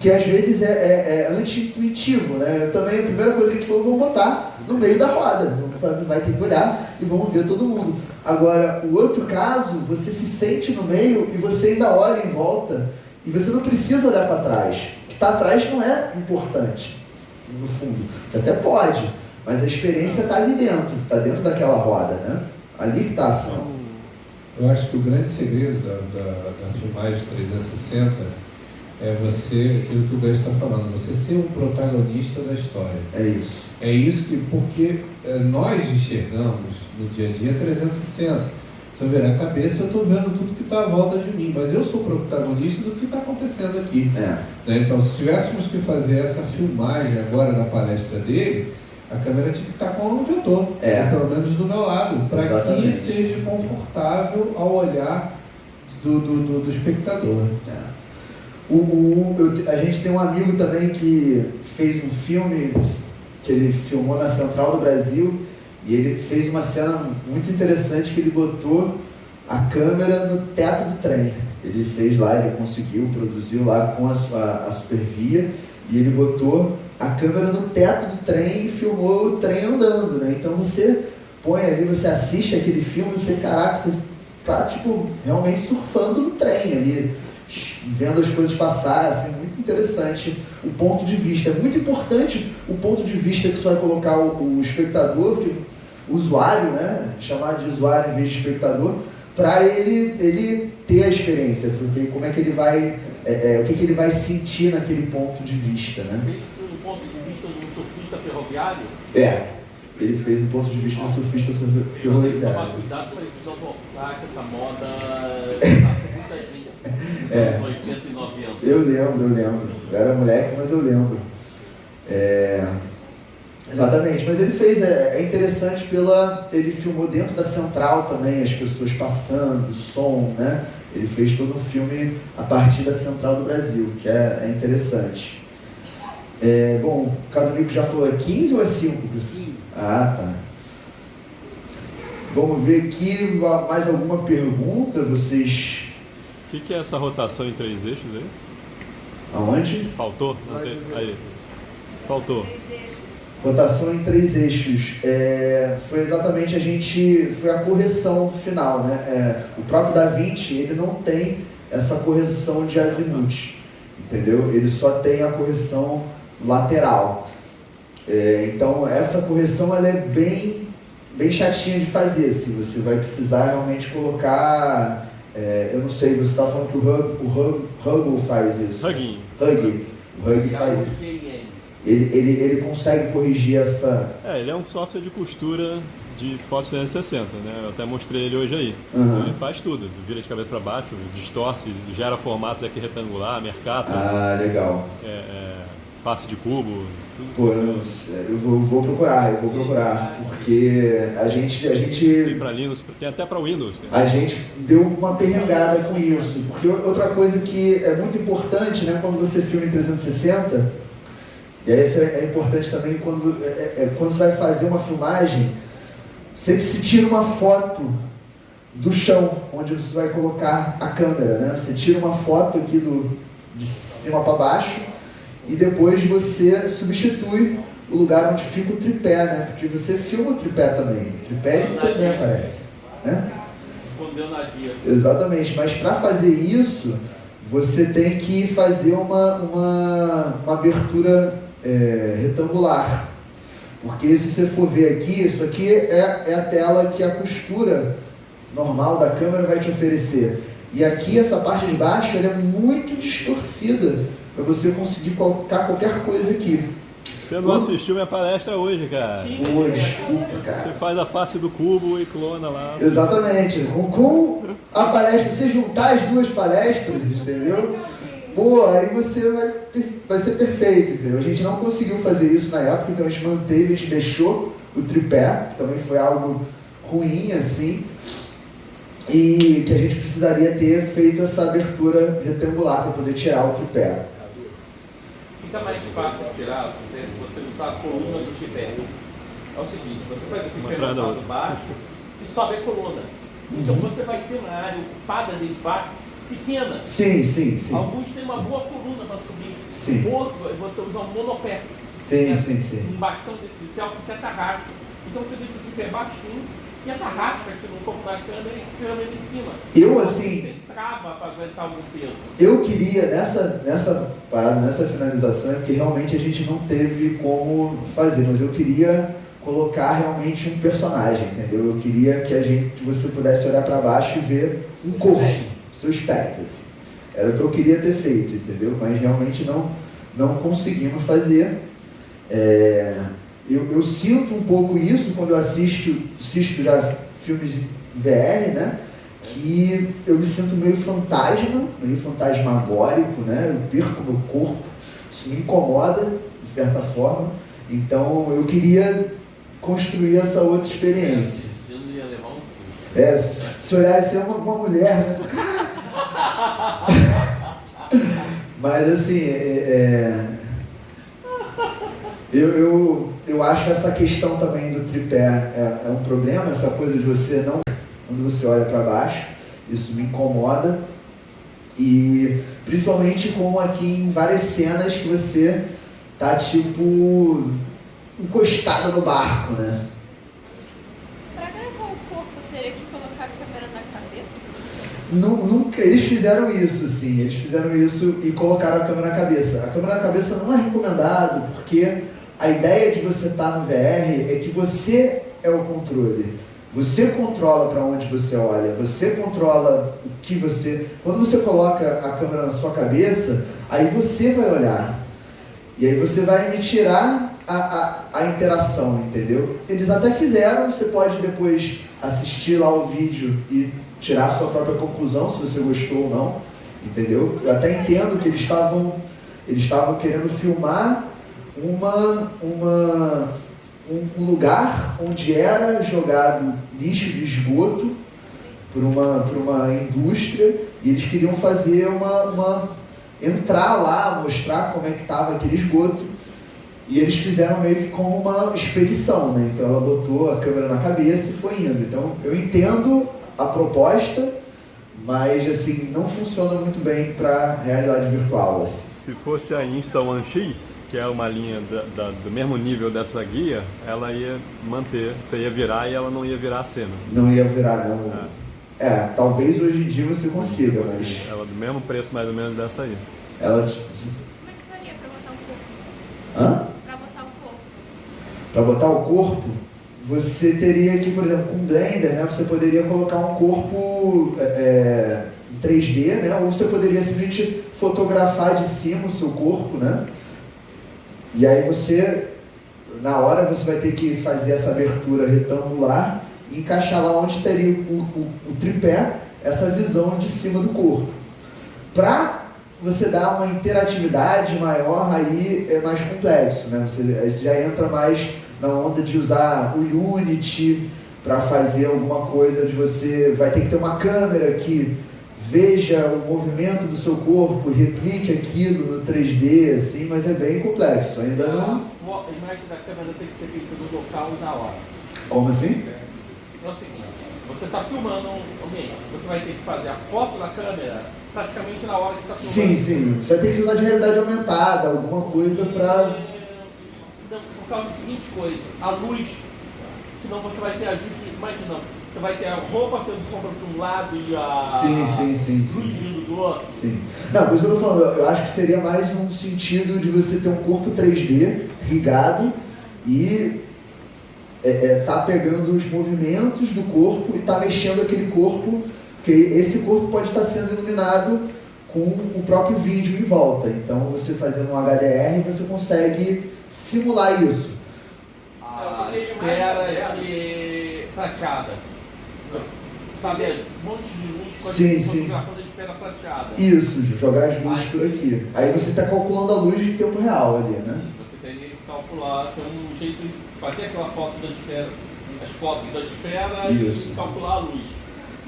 que às vezes é, é, é anti-intuitivo, né? Também, a primeira coisa que a gente falou, vamos botar no meio da roda, vai ter que olhar e vamos ver todo mundo. Agora, o outro caso, você se sente no meio e você ainda olha em volta e você não precisa olhar para trás. O que está atrás não é importante, no fundo. Você até pode, mas a experiência está ali dentro, está dentro daquela roda, né? Ali que está a ação. Eu acho que o grande segredo da, da, da filmagem 360 é você, aquilo que o Gás está falando, você ser o protagonista da história. É isso. É isso que, porque é, nós enxergamos no dia a dia 360. Se eu virar a cabeça, eu estou vendo tudo que está à volta de mim, mas eu sou protagonista do que está acontecendo aqui. É. Né? Então, se tivéssemos que fazer essa filmagem agora da palestra dele, a câmera tinha que estar tá com onde eu estou, é. pelo menos do meu lado, para que seja confortável ao olhar do, do, do, do espectador. É. O, eu, a gente tem um amigo também que fez um filme que ele filmou na Central do Brasil E ele fez uma cena muito interessante que ele botou a câmera no teto do trem. Ele fez lá, ele conseguiu, produziu lá com a, sua, a supervia e ele botou a câmera no teto do trem e filmou o trem andando, né? Então você põe ali, você assiste aquele filme, você, caraca, você tá, tipo, realmente surfando no trem ali, vendo as coisas passar, assim, muito interessante o ponto de vista. É muito importante o ponto de vista que você vai colocar o, o espectador, o usuário, né? Chamar de usuário em vez de espectador, para ele, ele ter a experiência, porque como é que ele vai, é, é, o que, que ele vai sentir naquele ponto de vista, né? Fez do ponto de vista do surfista ferroviário? É, ele fez do ponto de vista do surfista Eu tenho que tomar ferroviário. cuidado não voltar que essa moda tá com muita gente. É. Nos 80 e 90. Eu lembro, eu lembro. Eu era moleque, mas eu lembro. É, Exatamente, mas ele fez, é, é interessante pela. Ele filmou dentro da central também, as pessoas passando, som, né? Ele fez todo um filme a partir da central do Brasil, que é, é interessante. É, bom, o Cadonico já falou, é 15 ou é 5? Ah, tá. Vamos ver aqui mais alguma pergunta, vocês. O que, que é essa rotação em três eixos aí? Aonde? Faltou? Não tem- Aí. Faltou. Rotação em três eixos. É, foi exatamente a gente. Foi a correção final, né? É, o próprio Da Vinci, ele não tem essa correção de azimuth, entendeu? Ele só tem a correção lateral. É, então, essa correção ela é bem, bem chatinha de fazer. Assim, você vai precisar realmente colocar. É, eu não sei, você está falando que o Hug- o Hug- Huggle faz isso. Hugging. Hug. O Hug faz. Ele, ele, ele consegue corrigir essa. É, ele é um software de costura de fotos 360, né? Eu até mostrei ele hoje aí. Uhum. Então ele faz tudo. Vira de cabeça para baixo, distorce, gera formatos aqui retangular, mercado, Ah, legal. é, é, face de cubo, Pô, eu, eu vou, vou procurar, eu vou procurar. Porque a gente, a Tem gente, para Linux, tem até para Windows. a gente deu uma perrengada com isso. Porque outra coisa que é muito importante, né, quando você filma em 360, e aí isso é é importante também quando, é, é- é quando você vai fazer uma filmagem, sempre se tira uma foto do chão, onde você vai colocar a câmera, né? Você tira uma foto aqui do, de cima para baixo e depois você substitui o lugar onde fica o tripé, né? Porque você filma o tripé também. O tripé ele também aparece, né? Exatamente, mas para fazer isso, você tem que fazer uma, uma, uma abertura é, retangular. Porque se você for ver aqui, isso aqui é, é a tela que a costura normal da câmera vai te oferecer. E aqui, essa parte de baixo, ela é muito distorcida para você conseguir colocar qualquer coisa aqui. Você não assistiu minha palestra hoje, cara. Pô, desculpa, Você cara. faz a face do cubo e clona lá. Exatamente. Com, a palestra, você juntar as duas palestras, entendeu? Pô, aí você vai, vai ser perfeito, entendeu? A gente não conseguiu fazer isso na época, então a gente manteve, a gente deixou o tripé, que também foi algo ruim, assim, e que a gente precisaria ter feito essa abertura retangular para poder tirar o tripé. Fica mais fácil tirar né, se você usar a coluna do tripé. É o seguinte, você faz o Uma tripé atrás da no outra. lado baixo e sobe a coluna. Então Uhum. você vai ter uma área ocupada dele baixo pequena. Sim, sim, sim. Alguns têm uma boa coluna para subir. Sim. Outro, você usa um monopé. Sim, né? sim, sim. Um bastão desse céu fica atarrasto. Então você deixa o tripé baixinho e atarracha aqui no corpo da câmera e câmera em cima. Eu, assim, Você trava para aguentar algum peso. Eu queria, nessa, nessa parada, nessa finalização, é porque realmente a gente não teve como fazer, mas eu queria colocar realmente um personagem, entendeu? Eu queria que a gente, que você pudesse olhar para baixo e ver um corpo, seus pés, assim. Era o que eu queria ter feito, entendeu? Mas realmente não, não conseguimos fazer. É, eu, eu sinto um pouco isso quando eu assisto, assisto já filmes de VR, né? Que eu me sinto meio fantasma, meio fantasmagórico, né? Eu perco meu corpo, isso me incomoda, de certa forma. Então eu queria construir essa outra experiência. Eu não ia levar um susto. É, se- se olhar ser uma, uma mulher, né? Mas assim, é, é, eu, eu, eu acho essa questão também do tripé é, é um problema, essa coisa de você não quando você olha para baixo, isso me incomoda. E principalmente como aqui em várias cenas que você tá tipo encostado no barco, né? Pra gravar o corpo, teria que colocar a câmera na cabeça? Nu- Nunca, eles fizeram isso, sim. Eles fizeram isso e colocaram a câmera na cabeça. A câmera na cabeça não é recomendado porque a ideia de você estar no VR é que você é o controle. Você controla para onde você olha, você controla o que você. Quando você coloca a câmera na sua cabeça, aí você vai olhar. E aí você vai me tirar a, a, a interação, entendeu? Eles até fizeram, você pode depois assistir lá o vídeo e tirar a sua própria conclusão, se você gostou ou não, entendeu? Eu até entendo que eles estavam eles estavam querendo filmar uma, uma, um lugar onde era jogado lixo de esgoto por uma, por uma indústria e eles queriam fazer uma, uma entrar lá, mostrar como é que estava aquele esgoto e eles fizeram meio que como uma expedição, né? Então ela botou a câmera na cabeça e foi indo. Então eu entendo a proposta, mas assim não funciona muito bem para realidade virtual. Assim. Se fosse a Insta One X, que é uma linha da- da- do mesmo nível dessa guia, ela ia manter, você ia virar e ela não ia virar a cena. Não ia virar não. É, talvez hoje em dia você consiga, mas ela do mesmo preço mais ou menos dessa aí. ela Como é que faria pra botar um corpo? Hã? Pra botar um corpo? Para botar o corpo, você teria que, por exemplo, com Blender, né, você poderia colocar um corpo é, em 3D, né, ou você poderia simplesmente fotografar de cima o seu corpo, né? E aí você, na hora, você vai ter que fazer essa abertura retangular e encaixar lá onde teria o, o- o tripé, essa visão de cima do corpo. Para você dar uma interatividade maior, aí é mais complexo, né? Você, você já entra mais na onda de usar o Unity para fazer alguma coisa de você vai ter que ter uma câmera que veja o movimento do seu corpo, replique aquilo no 3D, assim, mas é bem complexo. Ainda não. A imagem da câmera tem que ser feita no local e na hora. Como assim? É o seguinte, você está filmando alguém, você vai ter que fazer a foto da câmera praticamente na hora que está Sim, filmando. sim. Você vai ter que usar de realidade aumentada, alguma coisa para. Não, por causa da seguinte coisa, a luz, senão você vai ter ajuste, imagina, você vai ter a roupa tendo sombra de um lado e a Sim, sim, sim, luz sim. vindo do outro. Sim. Não, por isso que eu tô falando, eu eu acho que seria mais um sentido de você ter um corpo 3D rigado e é, é, tá pegando os movimentos do corpo e tá mexendo aquele corpo, porque esse corpo pode estar sendo iluminado com o próprio vídeo em volta. Então você fazendo um HDR você consegue simular isso. A esfera de prateada. Sabe, as montes de Sim, sim. prateada. Isso, jogar as luzes por aqui. Aí você está calculando a luz em tempo real ali, né? Você teria que calcular, ter um jeito de fazer aquela foto da esfera, as fotos da esfera Isso. e calcular a luz.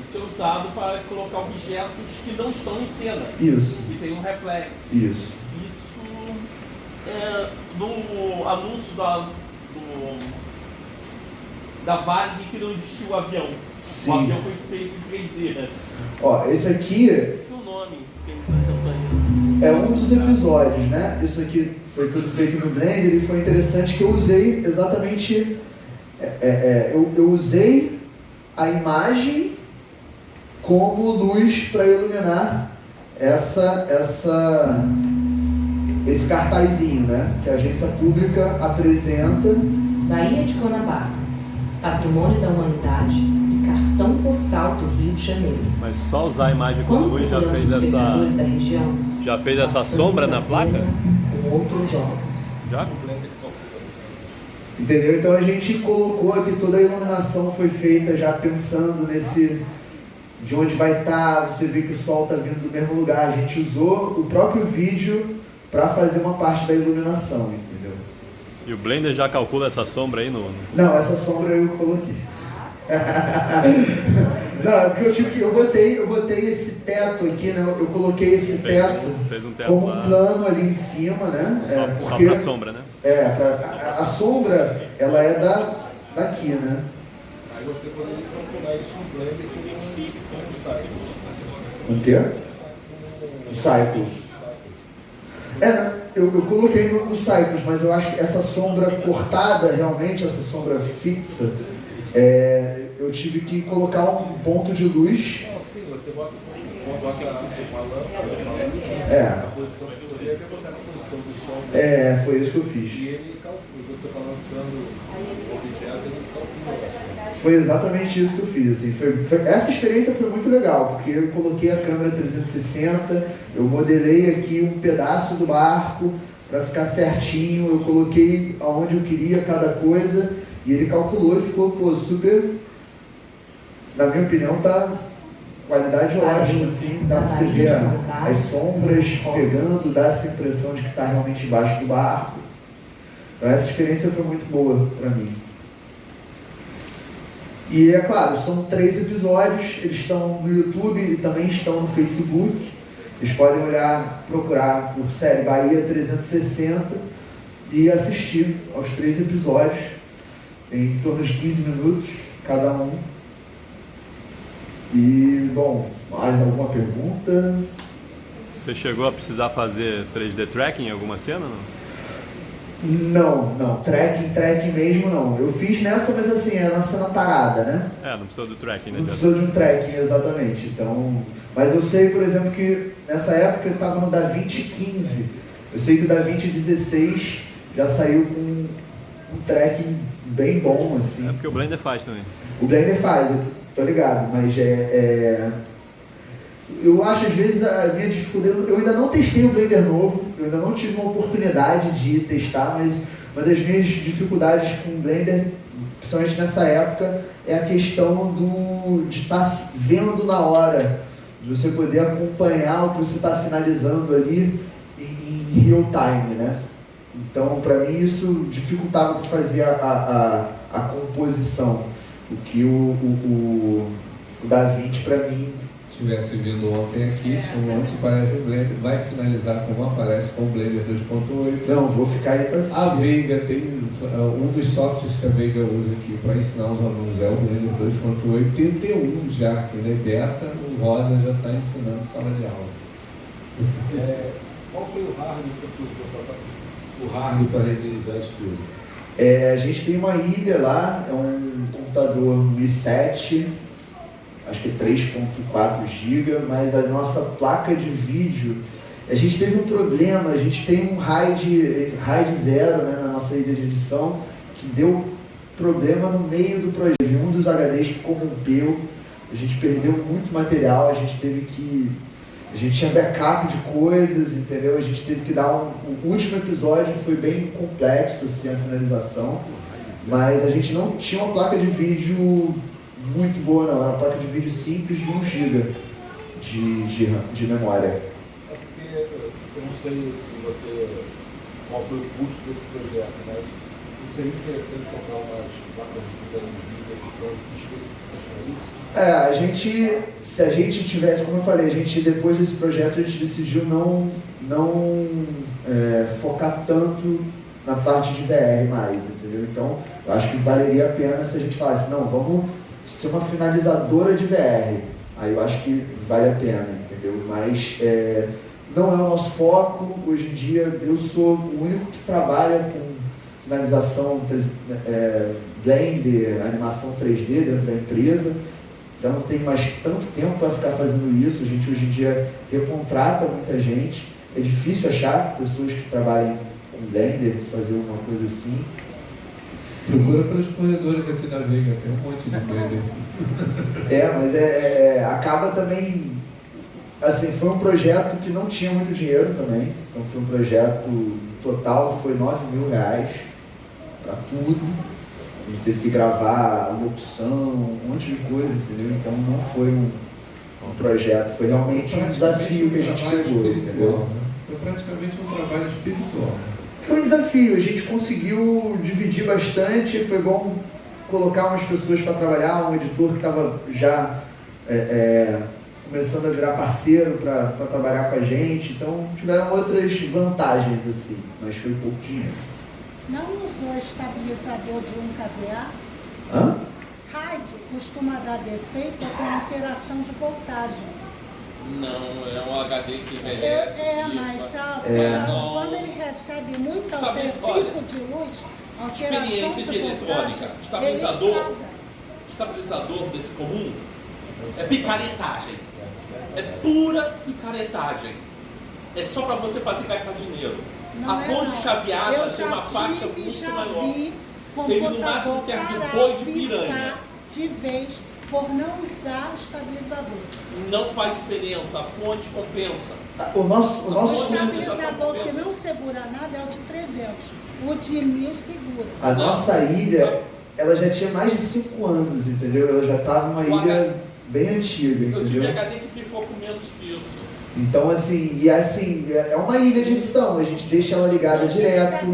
Isso é usado para colocar objetos que não estão em cena Isso, e tem um reflexo. isso. Isso é no anúncio da, do, da Varig que não existiu o avião. Sim. O avião foi feito em 3D. né? Ó, esse aqui Esse é o nome que ele apresentou aí. é um dos episódios, né? Isso aqui foi tudo feito no Blender e foi interessante que eu usei exatamente. é, é, é, eu, eu usei a imagem como luz para iluminar essa, essa, esse cartazinho, né? Que a agência pública apresenta. Baía de Guanabara, Patrimônio da Humanidade Cartão Postal do Rio de Janeiro. Mas só usar a imagem com luz já fez essa, da região, já fez essa sombra na placa? Com outros olhos. Já? Entendeu? Então a gente colocou aqui toda a iluminação foi feita já pensando nesse de onde vai estar, você vê que o sol está vindo do mesmo lugar. A gente usou o próprio vídeo para fazer uma parte da iluminação, entendeu? E o Blender já calcula essa sombra aí no- Não, essa sombra eu coloquei. Não, é porque eu tive que. Eu botei, eu botei esse teto aqui, né? Eu coloquei esse Fez um- teto fez um teto como um plano ali em cima, né? Só, É, só porque- pra sombra, né? É, pra- a, a sombra, ela é da, daqui, né? Aí você poderia calcular isso no Blender com um site. O quê? O Cycles. É, eu, eu coloquei no, no Cycles, mas eu acho que essa sombra cortada, realmente, essa sombra fixa, é, eu tive que colocar um ponto de luz. Não, sim, você bota, bota uma lâmpada, É, a posição, eu poderia até botar na posição do sol. é, foi isso que eu E fiz. ele calcula, você balançando o objeto, ele calcula. Foi exatamente isso que eu fiz. Assim, foi, foi- essa experiência foi muito legal, porque eu coloquei a câmera 360, eu modelei aqui um pedaço do barco para ficar certinho, eu coloquei aonde eu queria cada coisa e ele calculou e ficou pô, super. Na minha opinião, tá qualidade ótima, assim, dá para você ver as sombras pegando, dá essa impressão de que está realmente embaixo do barco. Então, essa experiência foi muito boa para mim. E é claro, são três episódios, eles estão no YouTube e também estão no Facebook. Vocês podem olhar, procurar por série Bahia 360 e assistir aos três episódios, em torno de 15 minutos cada um. E, bom, mais alguma pergunta? Você chegou a precisar fazer 3D tracking em alguma cena, não? Não, não, tracking, tracking mesmo não. Eu fiz nessa, mas assim, era uma cena parada, né? É, não precisou do tracking, né? Não precisou de um tracking, exatamente. Então, mas eu sei, por exemplo, que nessa época eu estava no DaVinci 15. Eu sei que o DaVinci 16 já saiu com um tracking bem bom, É assim. porque o Blender faz também. O Blender faz, eu tô ligado, mas é, é- Eu acho às vezes a minha dificuldade. Eu ainda não testei o Blender novo, eu ainda não tive uma oportunidade de testar, mas uma das minhas dificuldades com o Blender, principalmente nessa época, é a questão do, de estar vendo na hora, de você poder acompanhar o que você está finalizando ali em, em real time, né? Então, para mim, isso dificultava fazer a, a, a, a composição. O que o, o, o, o Da Vinci, para mim, tivesse vindo ontem aqui, um monte de parece o Blender, vai finalizar como aparece com o Blender 2.8. não, vou ficar aí para assistir. A Veiga tem uh, um dos softwares que a Veiga usa aqui para ensinar os alunos é o Blender 2.8. Tem o T1 já, que ele é beta, o Rosa já está ensinando sala de aula. É, qual foi o hardware que você usou para o hardware para renderizar isso tudo? É, a gente tem uma ilha lá, é um computador um i7, acho que é 3.4 GB, mas a nossa placa de vídeo, a gente teve um problema, a gente tem um RAID, RAID zero né, na nossa ilha de edição, que deu problema no meio do projeto. Um dos HDs que corrompeu, a gente perdeu muito material, a gente teve que. A gente tinha backup de coisas, entendeu? A gente teve que dar um. O último episódio foi bem complexo, assim, a finalização. Mas a gente não tinha uma placa de vídeo muito boa, não. Era uma placa de vídeo simples de 1 GB de, de, de memória. É porque eu não sei se você qual foi o custo desse projeto, mas seria interessante comprar umas placas de vídeo que são específicas para isso. É, a gente, se a gente tivesse, como eu falei, a gente depois desse projeto a gente decidiu não, não é, focar tanto na parte de VR mais, entendeu? Então, eu acho que valeria a pena se a gente falasse, não, vamos ser uma finalizadora de VR. Aí eu acho que vale a pena, entendeu? Mas é, não é o nosso foco. Hoje em dia eu sou o único que trabalha com finalização é, Blender, animação 3D dentro da empresa. Já não tem mais tanto tempo para ficar fazendo isso. A gente hoje em dia recontrata muita gente. É difícil achar pessoas que trabalhem com Blender, fazer alguma coisa assim. Procura pelos corredores aqui da Veiga, tem um monte de Blender. É, mas é, é- é- acaba também. Assim, foi um projeto que não tinha muito dinheiro também. Então foi um projeto total, foi 9 mil reais para tudo. A gente teve que gravar uma opção, um monte de coisa, entendeu? Então não foi um, um projeto, foi realmente um desafio que a gente pegou, entendeu? né? Foi praticamente um trabalho espiritual. Foi um desafio, a gente conseguiu dividir bastante, foi bom colocar umas pessoas para trabalhar, um editor que estava já é, é, começando a virar parceiro para trabalhar com a gente. Então tiveram outras vantagens assim, mas foi pouco dinheiro. Não usou estabilizador de um kVA? Hã? RAID costuma dar defeito com alteração de voltagem. Não, é um HD que É, envelhece. é e- mas a- É. quando, ele recebe muito alter, pico de luz, alteração experiências de de eletrônica, estabilizador. estabilizador desse comum é picaretagem. É pura picaretagem. É só para você fazer gastar dinheiro. Não a é, fonte não. chaveada Eu tem uma faixa muito maior. Ele, no máximo, serve de boi de piranha. De vez por não usar estabilizador. Não faz diferença, a fonte compensa. O nosso, o O nosso, estabilizador que não segura nada é o de 300. O de 1000 segura. a nossa ilha, ela já tinha mais de 5 anos, entendeu? Ela já estava uma O ilha bem antiga, Eu tive entendeu? HD que pifou com menos que isso. Então, assim, e assim, é uma ilha de edição, a gente deixa ela ligada direto.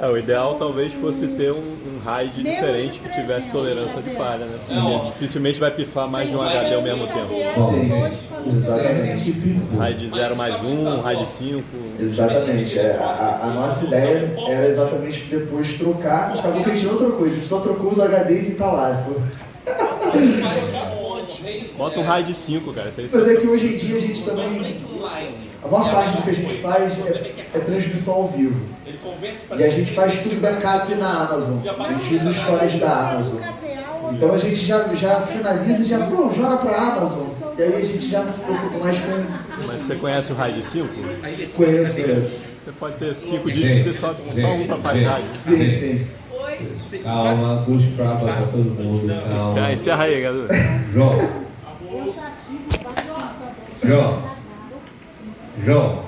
É, o ideal talvez fosse ter um, um RAID diferente de que tivesse 300, tolerância de tá falha, né? É, ó. Porque dificilmente vai pifar mais de um HD ao um mesmo tempo. O Exatamente. RAID 0 mais 1, RAID 5. Exatamente, é, a, a- a nossa ideia era exatamente depois trocar, acabou que a gente não trocou, a gente só trocou os HDs e tá lá. Bota um RAID 5, cara. Isso aí Mas é que hoje em dia a gente também. A maior parte do que a gente faz é, é transmissão ao vivo. E a gente faz tudo backup na Amazon. A gente usa o storage da Amazon. Então a gente já, já finaliza e já pô, joga pra Amazon. E aí a gente já não se preocupa mais com. Mas você conhece o RAID 5? Conheço, conheço. Você pode ter 5 discos e você só, só um pra paridade. Sim, sim. Calma, puxa pra pra todo mundo. Encerra, Calma. encerra aí, galera. João, Eu já tive bastante. João, João,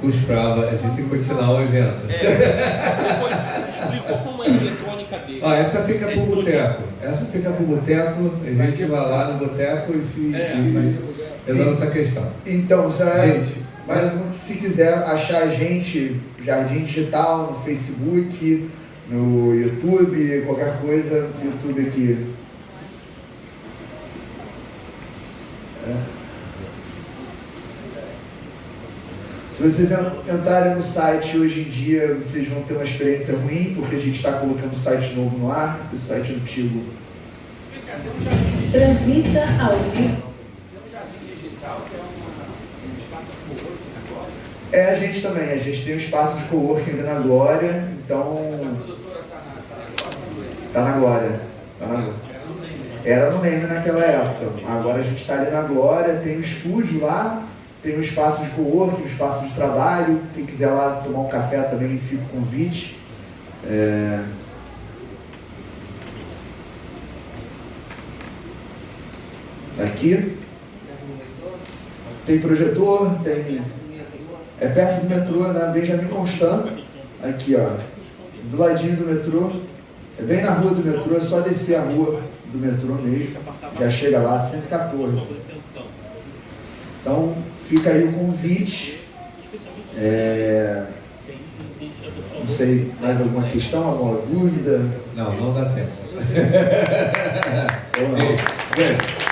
puxa pra a gente tem que continuar o evento. Depois explicou como é a eletrônica dele. Ó, essa fica pro boteco. Essa fica pro boteco, a gente vai lá no boteco e, É. e resolve essa questão. Então, Gente, mas se quiser achar a gente, Jardim Digital, no Facebook, no YouTube, qualquer coisa, YouTube aqui. É. Se vocês en- entrarem no site hoje em dia, vocês vão ter uma experiência ruim, porque a gente está colocando um site novo no ar, o site antigo. Transmita ao vivo. É a gente também, a gente tem um espaço de coworking ali na Glória, então. Tá na Glória. Tá na Glória. Era no Leme naquela época. Agora a gente está ali na Glória, tem um estúdio lá, tem um espaço de coworking, um espaço de trabalho. Quem quiser lá tomar um café também fica o convite. É... Aqui. Tem projetor, tem. É perto do metrô, na Benjamin Constant. Aqui, ó. Do ladinho do metrô. É bem na rua do metrô, é só descer a rua do metrô mesmo. Já chega lá, 114. Então, fica aí o convite. É, Não sei, mais alguma questão, alguma dúvida? não, não dá tempo. Ou não? Gente,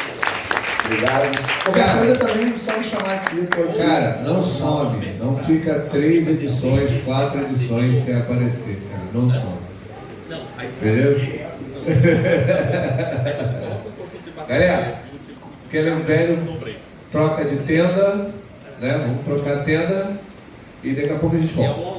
Obrigado. Qualquer Cara. coisa também, só me chamar aqui. Pode... Cara, não some, não fica três edições, quatro edições sem aparecer, cara, não some. Beleza? Galera, aquele velho troca de tenda, né? Vamos trocar a tenda e daqui a pouco a gente volta.